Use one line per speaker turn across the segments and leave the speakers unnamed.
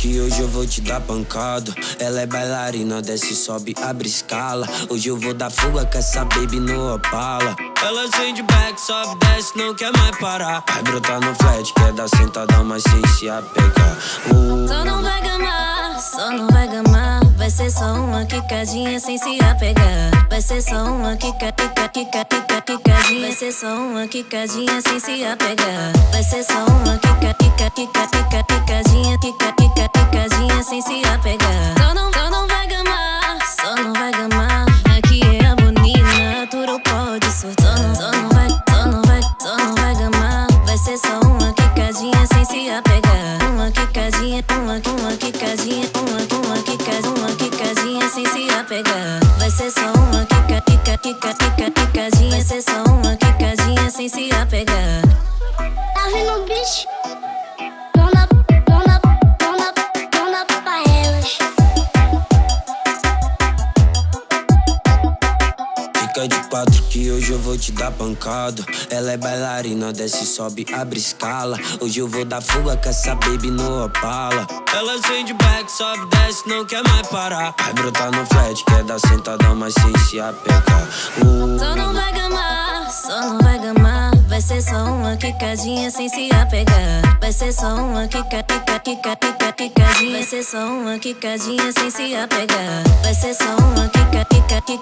que hoje eu vou te dar pancada. Ela é bailarina, desce, sobe, abre escala. Hoje eu vou dar fuga com essa baby no Opala. Ela sente back, sobe, desce, não quer mais parar. Vai brotar no flat, quer dar sentada, mas sem se apegar.
Uh. Só não vai gamar, só não vai gamar. Vai ser só uma quicadinha sem se apegar. Vai ser só uma quica, quica, quica, quica, quicadinha. Vai ser só uma quicadinha sem se apegar. Vai ser só uma quica, quica, quica, quica, quicadinha, quica, quica, Quicadinha, uma, uma quicadinha, uma, uma quicadinha, uma quicadinha sem se apegar. Vai ser só uma quica, quica, quica, quica, quicadinha. Vai ser só uma quicadinha sem se apegar.
Tá vendo bicho?
Fica de quatro que hoje eu vou te dar pancada. Ela é bailarina, desce, sobe, abre escala. Hoje eu vou dar fuga com essa baby no Opala. Ela sente back, sobe, desce, não quer mais parar. Vai brotar no flat, quer dar sentada, mas sem se apegar. Uh.
Só não vai gamar, só não vai gamar. Vai ser só uma quicadinha sem se apegar. Vai ser só uma quica, quica, quica, quica, quicadinha. Vai ser só uma quicadinha sem se apegar. Vai ser só uma quica, quica, quica,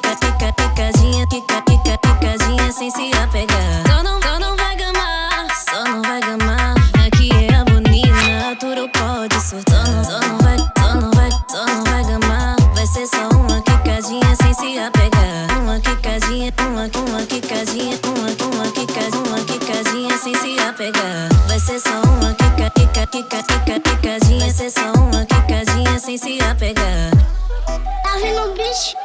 Só não, só não vai, só não vai, só não vai gamar. Vai ser só uma quicadinha sem se apegar. Uma quicadinha, uma, uma quicadinha, uma, uma quicadinha, uma quicadinha sem se apegar. Vai ser só uma quica, quica, quica, quica, quicadinha. Vai ser só uma quicadinha sem se apegar.
Tá vendo o bicho?